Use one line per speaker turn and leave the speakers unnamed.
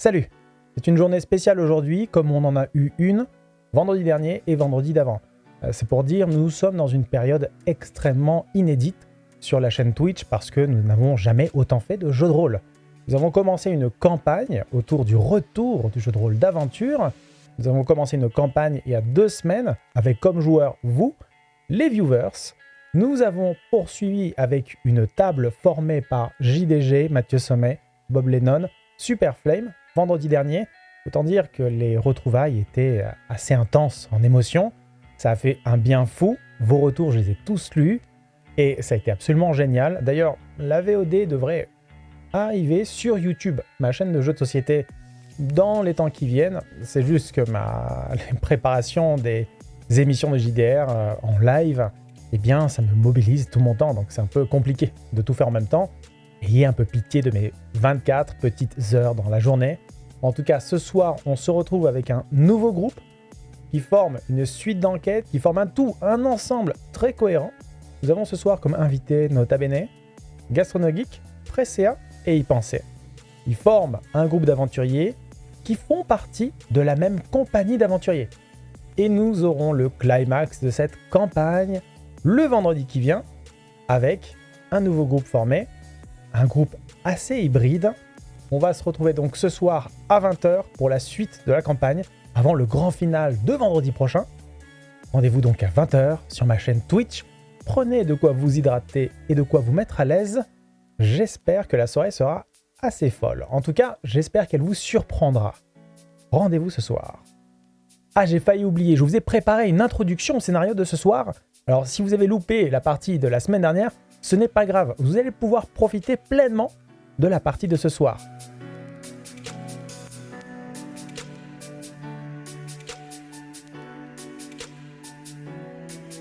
Salut C'est une journée spéciale aujourd'hui, comme on en a eu une vendredi dernier et vendredi d'avant. Euh, c'est pour dire, nous sommes dans une période extrêmement inédite sur la chaîne Twitch parce que nous n'avons jamais autant fait de jeux de rôle. Nous avons commencé une campagne autour du retour du jeu de rôle d'aventure. Nous avons commencé une campagne il y a deux semaines avec comme joueurs vous, les viewers. Nous avons poursuivi avec une table formée par JDG, Mathieu Sommet, Bob Lennon, Super Flame, vendredi dernier. Autant dire que les retrouvailles étaient assez intenses en émotion. Ça a fait un bien fou. Vos retours, je les ai tous lus. Et ça a été absolument génial. D'ailleurs, la VOD devrait arriver sur YouTube, ma chaîne de jeux de société, dans les temps qui viennent. C'est juste que ma préparation des émissions de JDR euh, en live, eh bien, ça me mobilise tout mon temps. Donc c'est un peu compliqué de tout faire en même temps. Ayez un peu pitié de mes 24 petites heures dans la journée. En tout cas, ce soir, on se retrouve avec un nouveau groupe qui forme une suite d'enquêtes, qui forme un tout, un ensemble très cohérent. Nous avons ce soir comme invité Nota Bene, Gastronogeek, Presea et Y Penser. Ils forment un groupe d'aventuriers qui font partie de la même compagnie d'aventuriers. Et nous aurons le climax de cette campagne le vendredi qui vient avec un nouveau groupe formé, un groupe assez hybride. On va se retrouver donc ce soir à 20h pour la suite de la campagne, avant le grand final de vendredi prochain. Rendez-vous donc à 20h sur ma chaîne Twitch. Prenez de quoi vous hydrater et de quoi vous mettre à l'aise. J'espère que la soirée sera assez folle. En tout cas, j'espère qu'elle vous surprendra. Rendez-vous ce soir. Ah, j'ai failli oublier, je vous ai préparé une introduction au scénario de ce soir. Alors, si vous avez loupé la partie de la semaine dernière, ce n'est pas grave, vous allez pouvoir profiter pleinement de la partie de ce soir.